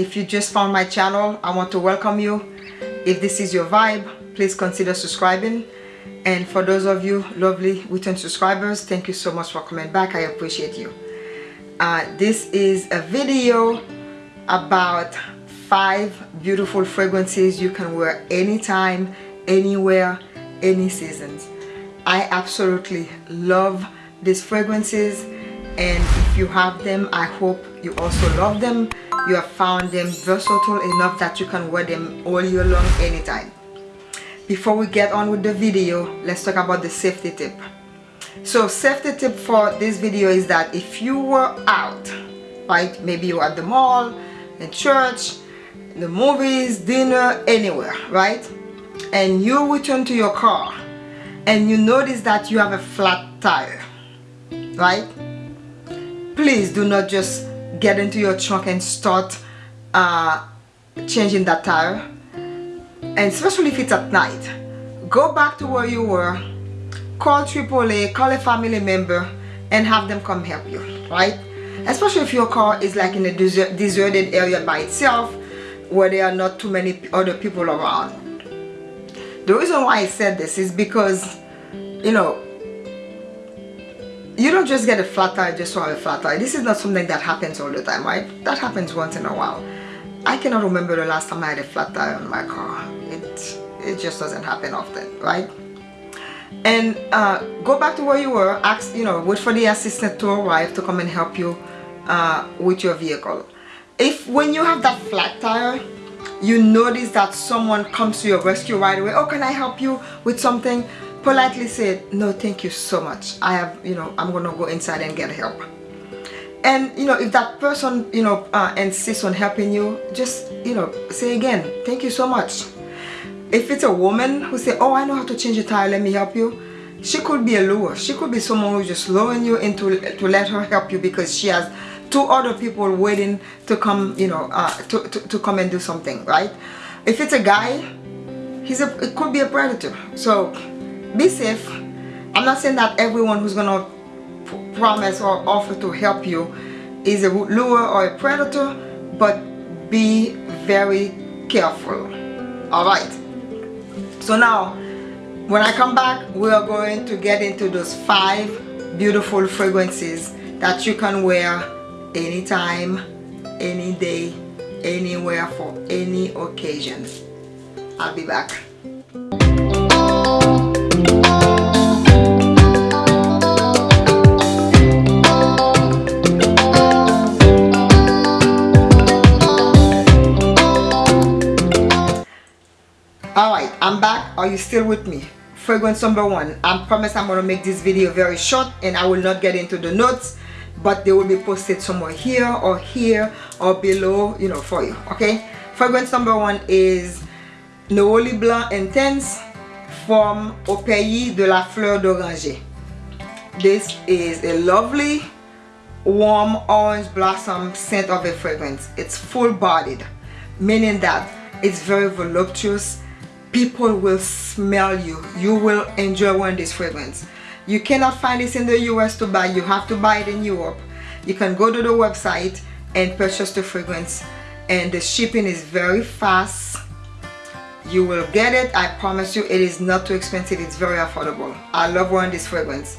If you just found my channel, I want to welcome you. If this is your vibe, please consider subscribing. And for those of you lovely return subscribers, thank you so much for coming back. I appreciate you. Uh, this is a video about five beautiful fragrances you can wear anytime, anywhere, any seasons. I absolutely love these fragrances and if you have them, I hope you also love them you have found them versatile enough that you can wear them all year long anytime. Before we get on with the video let's talk about the safety tip. So safety tip for this video is that if you were out right maybe you're at the mall in church the movies dinner anywhere right and you return to your car and you notice that you have a flat tire right please do not just get into your trunk and start uh, changing that tire. And especially if it's at night. Go back to where you were call AAA call a family member and have them come help you right? Especially if your car is like in a desert, deserted area by itself where there are not too many other people around. The reason why I said this is because you know you don't just get a flat tire just for a flat tire. This is not something that happens all the time right? That happens once in a while. I cannot remember the last time I had a flat tire on my car. It it just doesn't happen often right? And uh, go back to where you were. Ask you know wait for the assistant to arrive to come and help you uh, with your vehicle. If when you have that flat tire you notice that someone comes to your rescue right away. Oh can I help you with something politely said no thank you so much. I have you know I'm gonna go inside and get help. And you know if that person you know uh, insists on helping you just you know say again thank you so much. If it's a woman who say oh I know how to change a tire let me help you she could be a lure. She could be someone who's just luring you into to let her help you because she has two other people waiting to come you know uh, to, to, to come and do something right? If it's a guy he's a it could be a predator. So be safe i'm not saying that everyone who's gonna promise or offer to help you is a lure or a predator but be very careful. All right. So now when i come back we are going to get into those five beautiful fragrances that you can wear anytime any day anywhere for any occasion. I'll be back I'm back. Are you still with me? Fragrance number one. I promise I'm going to make this video very short and I will not get into the notes but they will be posted somewhere here or here or below, you know, for you, okay? Fragrance number one is Neroli Blanc Intense from Au Pays de la Fleur d'Oranger. This is a lovely warm orange blossom scent of a fragrance. It's full bodied, meaning that it's very voluptuous people will smell you. You will enjoy wearing this fragrance. You cannot find this in the US to buy. You have to buy it in Europe. You can go to the website and purchase the fragrance. And the shipping is very fast. You will get it. I promise you it is not too expensive. It's very affordable. I love wearing this fragrance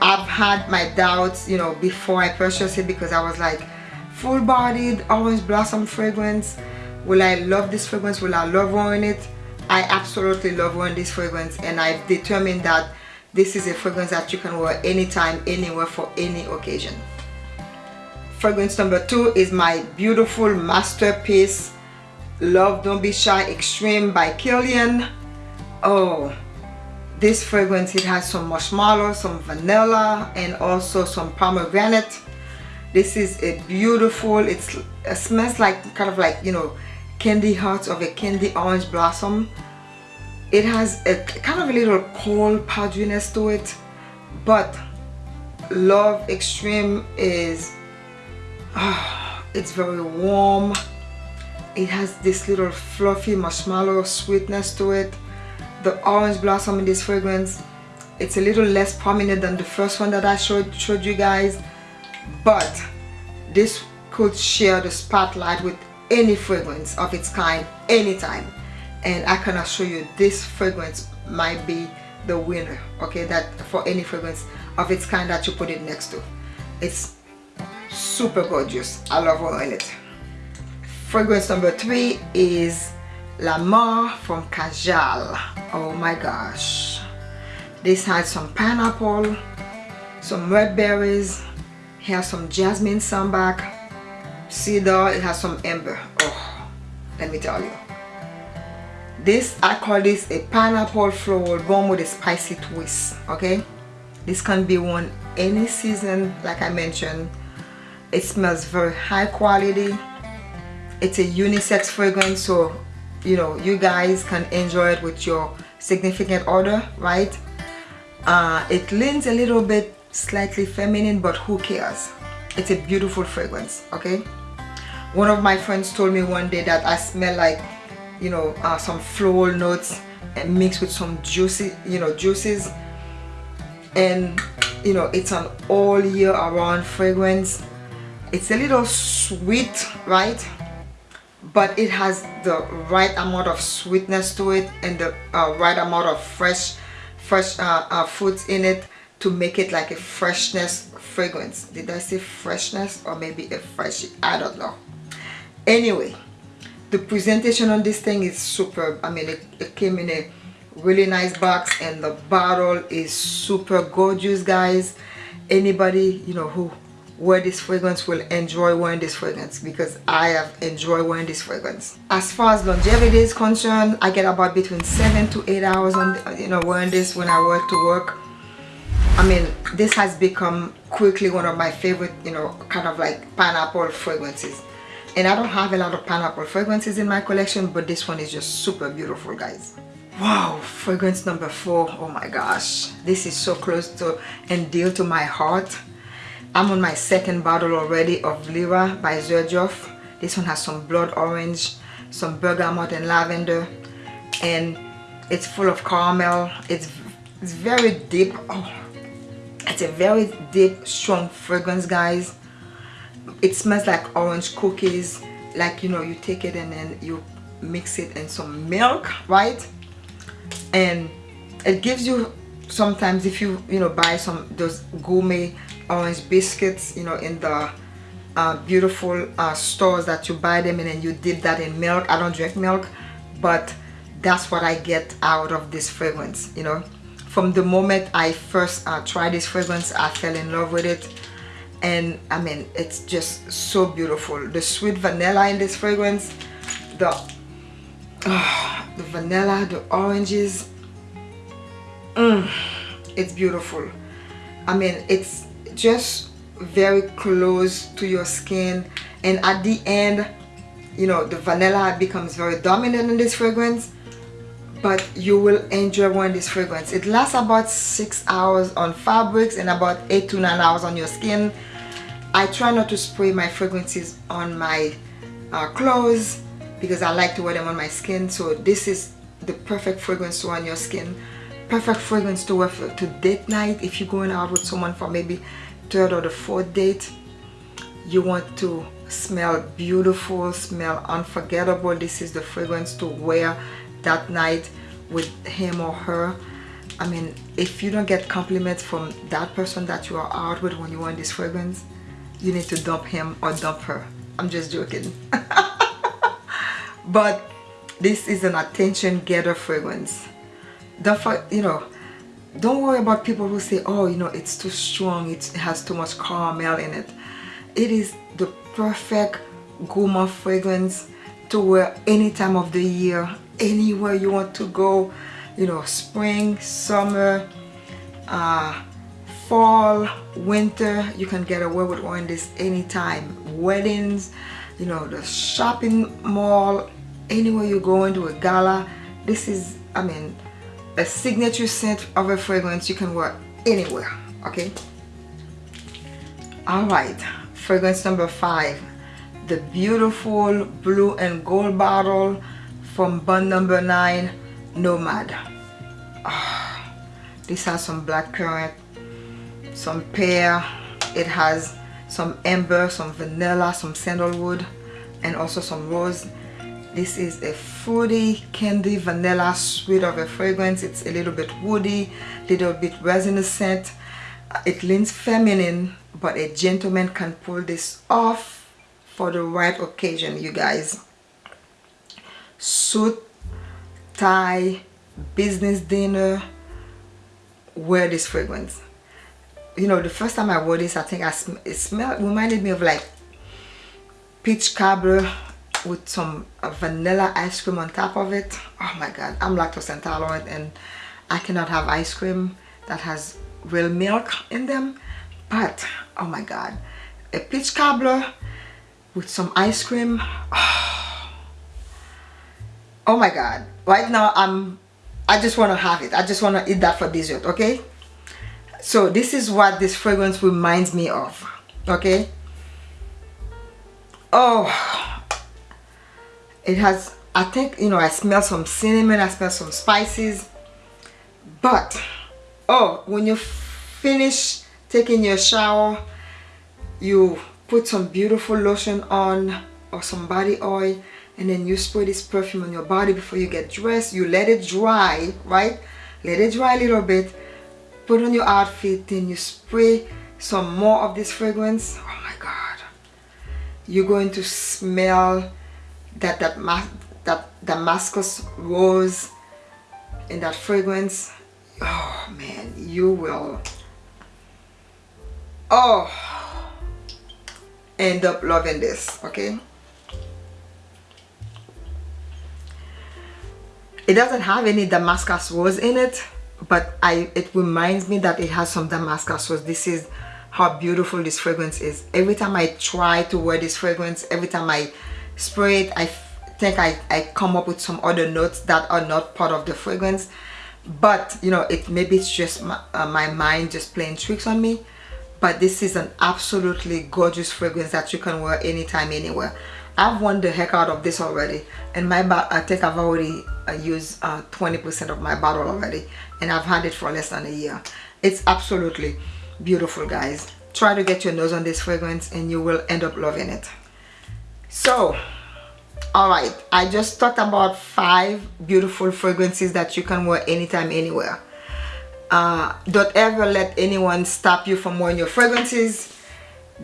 I've had my doubts you know before I purchased it because I was like full-bodied orange blossom fragrance. Will I love this fragrance? Will I love wearing it I absolutely love wearing this fragrance and I've determined that this is a fragrance that you can wear anytime, anywhere for any occasion. Fragrance number two is my beautiful masterpiece Love Don't Be Shy Extreme by Kilian. Oh, this fragrance, it has some marshmallow, some vanilla, and also some pomegranate. This is a beautiful, it's, it smells like kind of like, you know, candy hearts of a candy orange blossom. It has a kind of a little cold powderiness to it but love extreme is oh, it's very warm. It has this little fluffy marshmallow sweetness to it. The orange blossom in this fragrance it's a little less prominent than the first one that I showed showed you guys but this could share the spotlight with any fragrance of its kind anytime. And I can assure you this fragrance might be the winner okay that for any fragrance of its kind that you put it next to. It's super gorgeous. I love wearing it. Fragrance number three is Lamar from Kajal oh my gosh. This has some pineapple some red berries has some jasmine sambac though it has some amber. Oh let me tell you. This i call this a pineapple floral bomb with a spicy twist okay? This can be worn any season like i mentioned. It smells very high quality. It's a unisex fragrance so you know you guys can enjoy it with your significant other right? Uh, it leans a little bit slightly feminine but who cares it's a beautiful fragrance okay? One of my friends told me one day that I smell like you know uh, some floral notes and mixed with some juicy you know juices. And you know it's an all year around fragrance. It's a little sweet right? But it has the right amount of sweetness to it and the uh, right amount of fresh fresh uh, uh, fruits in it to make it like a freshness fragrance. Did I say freshness or maybe a fresh? I don't know. Anyway the presentation on this thing is superb I mean it, it came in a really nice box and the bottle is super gorgeous guys. Anybody you know who wear this fragrance will enjoy wearing this fragrance because I have enjoyed wearing this fragrance. As far as longevity is concerned, I get about between 7 to 8 hours on you know wearing this when I work to work. I mean this has become quickly one of my favorite you know kind of like pineapple fragrances. And I don't have a lot of pineapple fragrances in my collection but this one is just super beautiful guys. Wow fragrance number four. Oh my gosh. This is so close to and dear to my heart. I'm on my second bottle already of Lira by Xerjoff this one has some blood orange some bergamot and lavender and it's full of caramel. It's it's very deep. Oh it's a very deep strong fragrance guys. It smells like orange cookies. Like you know you take it and then you mix it in some milk right? And it gives you sometimes if you you know buy some those gourmet orange biscuits you know in the uh, beautiful uh, stores that you buy them and then you dip that in milk. I don't drink milk but that's what I get out of this fragrance you know from the moment I first uh, tried this fragrance I fell in love with it. And I mean it's just so beautiful. The sweet vanilla in this fragrance the oh, the vanilla the oranges mm, it's beautiful. I mean it's just very close to your skin. And at the end you know the vanilla becomes very dominant in this fragrance but you will enjoy wearing this fragrance. It lasts about six hours on fabrics and about eight to nine hours on your skin. I try not to spray my fragrances on my uh, clothes because I like to wear them on my skin. So this is the perfect fragrance to wear on your skin. Perfect fragrance to wear for, to date night. If you're going out with someone for maybe third or the fourth date you want to smell beautiful smell unforgettable. This is the fragrance to wear that night with him or her I mean if you don't get compliments from that person that you are out with when you want this fragrance you need to dump him or dump her. I'm just joking. But this is an attention getter fragrance. Don't you know don't worry about people who say oh you know it's too strong it has too much caramel in it. It is the perfect gourmand fragrance to wear any time of the year anywhere you want to go you know spring summer uh, fall winter you can get away with wearing this anytime. Weddings you know the shopping mall anywhere you go into a gala this is I mean a signature scent of a fragrance you can wear anywhere okay? All right fragrance number five the beautiful blue and gold bottle from Bond number nine nomad. Oh, this has some black currant some pear it has some amber some vanilla some sandalwood and also some rose. This is a fruity candy vanilla sweet of a fragrance. It's a little bit woody little bit resinous scent uh, it leans feminine but a gentleman can pull this off for the right occasion you guys suit tie business dinner wear this fragrance. You know the first time I wore this I think I sm it smelled reminded me of like peach cobbler with some vanilla ice cream on top of it. Oh my god I'm lactose intolerant and I cannot have ice cream that has real milk in them. But oh my god a peach cobbler with some ice cream oh, oh my god. Right now I'm I just want to have it. I just want to eat that for dessert okay? So this is what this fragrance reminds me of okay? Oh it has I think you know I smell some cinnamon I smell some spices but oh when you finish taking your shower you put some beautiful lotion on or some body oil and then you spray this perfume on your body before you get dressed. You let it dry right? Let it dry a little bit. Put on your outfit then you spray some more of this fragrance. Oh my god. You're going to smell that that that Damascus rose in that fragrance. Oh man you will oh end up loving this okay it doesn't have any Damascus rose in it but I it reminds me that it has some Damascus rose this is how beautiful this fragrance is. Every time I try to wear this fragrance every time I spray it I think I, I come up with some other notes that are not part of the fragrance. But you know it maybe it's just my, uh, my mind just playing tricks on me. But this is an absolutely gorgeous fragrance that you can wear anytime anywhere I've worn the heck out of this already. And my I think I've already uh, used 20% uh, of my bottle already and I've had it for less than a year. It's absolutely beautiful guys. Try to get your nose on this fragrance and you will end up loving it. So all right. I just talked about five beautiful fragrances that you can wear anytime anywhere. Uh, don't ever let anyone stop you from wearing your fragrances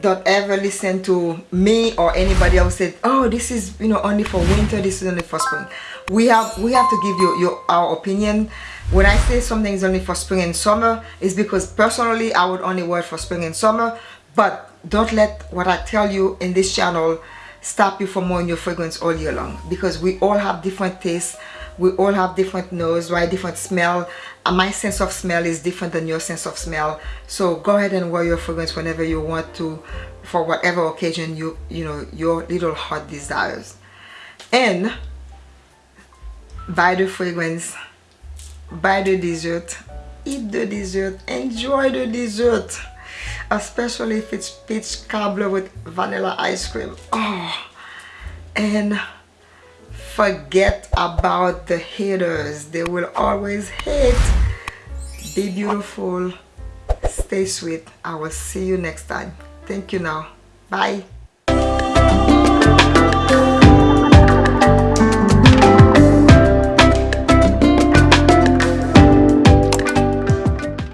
don't ever listen to me or anybody else say oh this is you know only for winter this is only for spring. We have we have to give you your our opinion. When i say something is only for spring and summer is because personally i would only wear it for spring and summer. But don't let what i tell you in this channel stop you from wearing your fragrance all year long. Because we all have different tastes we all have different nose right? Different smell. And my sense of smell is different than your sense of smell. So go ahead and wear your fragrance whenever you want to for whatever occasion you you know your little heart desires. And buy the fragrance buy the dessert eat the dessert enjoy the dessert. Especially if it's peach cobbler with vanilla ice cream. Oh and forget about the haters. They will always hate. Be beautiful. Stay sweet. I will see you next time. Thank you now. Bye